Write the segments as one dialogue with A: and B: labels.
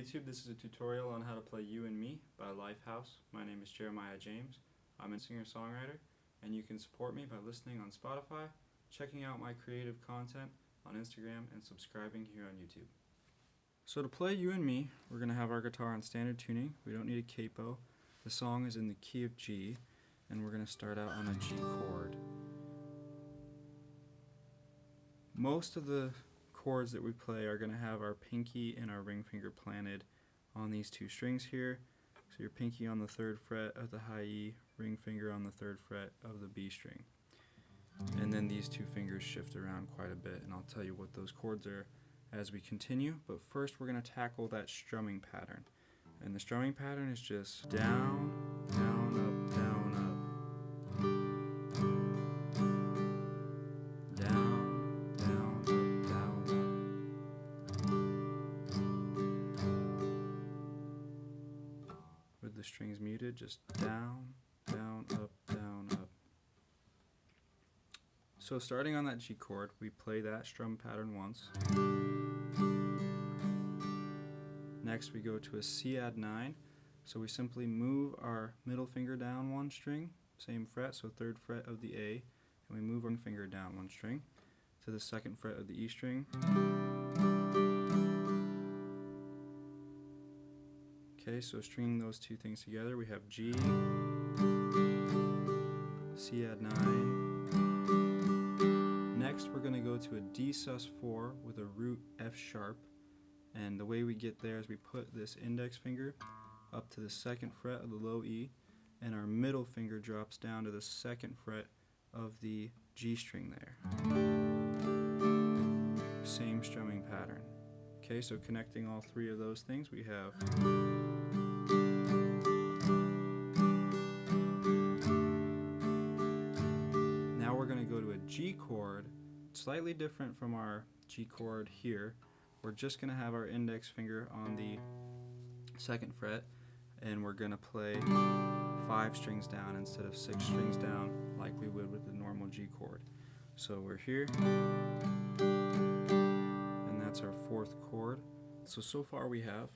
A: YouTube, this is a tutorial on how to play You and Me by Lifehouse. My name is Jeremiah James. I'm a singer-songwriter and you can support me by listening on Spotify, checking out my creative content on Instagram, and subscribing here on YouTube. So to play You and Me, we're going to have our guitar on standard tuning. We don't need a capo. The song is in the key of G and we're going to start out on a G chord. Most of the chords that we play are going to have our pinky and our ring finger planted on these two strings here. So your pinky on the third fret of the high E, ring finger on the third fret of the B string. And then these two fingers shift around quite a bit and I'll tell you what those chords are as we continue. But first we're going to tackle that strumming pattern. And the strumming pattern is just down, strings muted, just down, down, up, down, up. So starting on that G chord, we play that strum pattern once. Next we go to a C add 9. So we simply move our middle finger down one string, same fret, so third fret of the A, and we move one finger down one string to the second fret of the E string. So stringing those two things together, we have G, C add 9. Next, we're going to go to a D sus4 with a root F sharp. And the way we get there is we put this index finger up to the second fret of the low E, and our middle finger drops down to the second fret of the G string there. Same strumming pattern. Okay, so connecting all three of those things, we have G chord, slightly different from our G chord here. We're just going to have our index finger on the second fret and we're going to play five strings down instead of six strings down like we would with the normal G chord. So we're here and that's our fourth chord. So, so far we have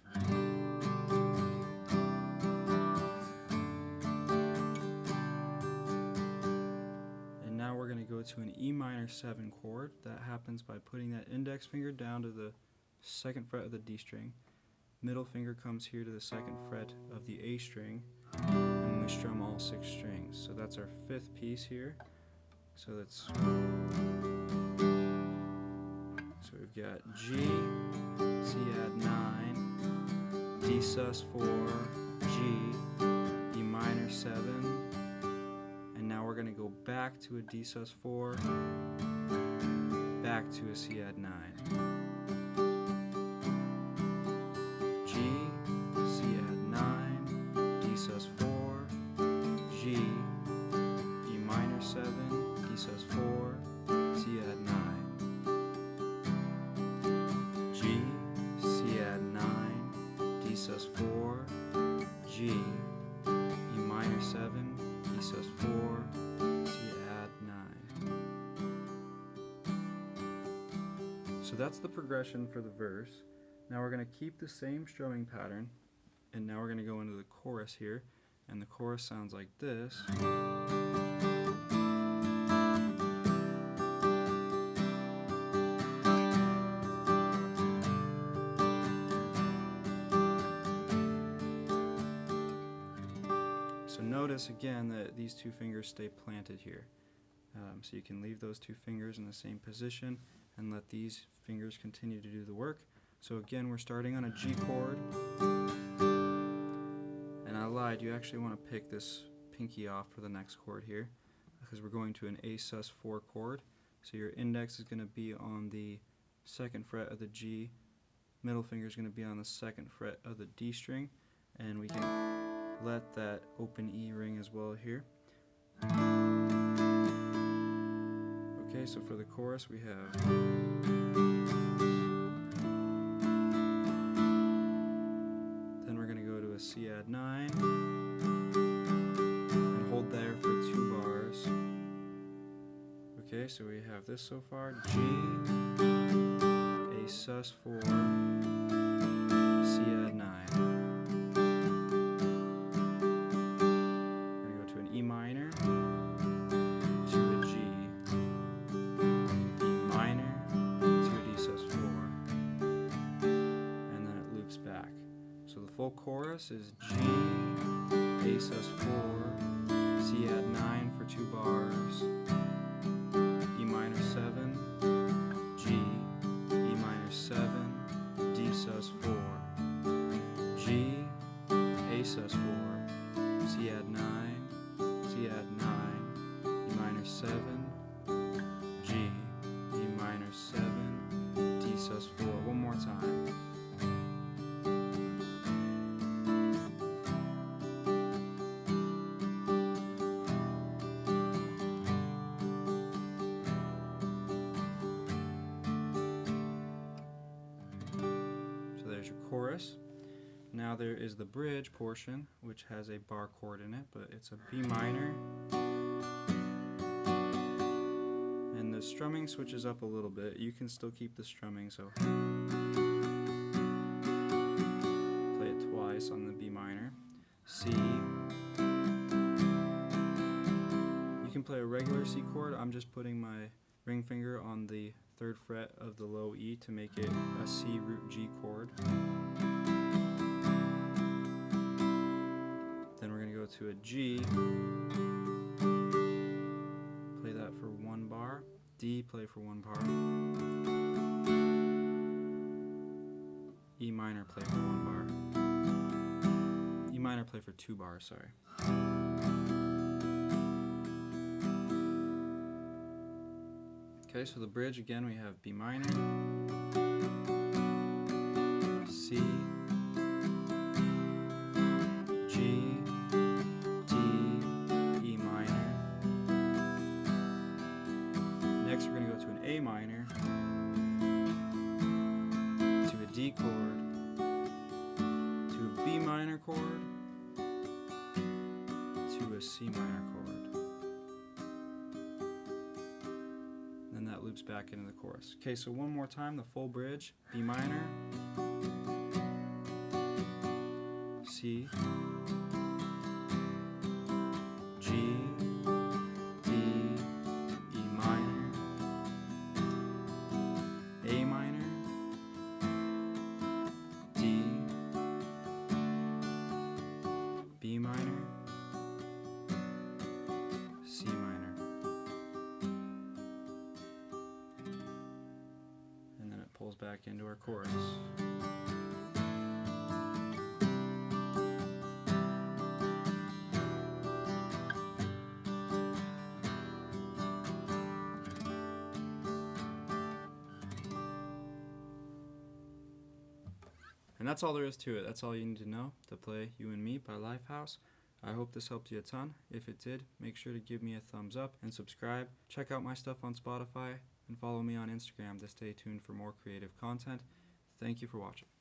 A: to an E minor 7 chord. That happens by putting that index finger down to the second fret of the D string. Middle finger comes here to the second fret of the A string and we strum all six strings. So that's our fifth piece here. So that's so we've got G, C add 9, D sus 4, G, E minor 7, and now we're going to go back to a D sus 4, back to a C add 9. So that's the progression for the verse. Now we're going to keep the same strumming pattern, and now we're going to go into the chorus here, and the chorus sounds like this. So notice again that these two fingers stay planted here. Um, so you can leave those two fingers in the same position and let these fingers continue to do the work. So again, we're starting on a G chord. And I lied, you actually want to pick this pinky off for the next chord here because we're going to an A sus 4 chord. So your index is going to be on the second fret of the G, middle finger is going to be on the second fret of the D string, and we can let that open E ring as well here. Okay, so for the chorus we have then we're going to go to a C add 9 and hold there for two bars. Okay, so we have this so far G, A sus 4, full chorus is G, A sus4, C add 9 for 2 bars, E minor 7, G, E minor 7, D sus4, G, A sus4, Now there is the bridge portion, which has a bar chord in it, but it's a B minor. And the strumming switches up a little bit. You can still keep the strumming, so play it twice on the B minor. C. You can play a regular C chord. I'm just putting my ring finger on the third fret of the low E to make it a C root G chord. To a G. Play that for one bar. D, play for one bar. E minor, play for one bar. E minor, play for two bars, sorry. Okay, so the bridge again we have B minor, chord, to a C minor chord. Then that loops back into the chorus. Okay, so one more time, the full bridge. B minor, C, back into our chorus. And that's all there is to it. That's all you need to know to play You and Me by Lifehouse. I hope this helped you a ton. If it did, make sure to give me a thumbs up and subscribe. Check out my stuff on Spotify and follow me on Instagram to stay tuned for more creative content. Thank you for watching.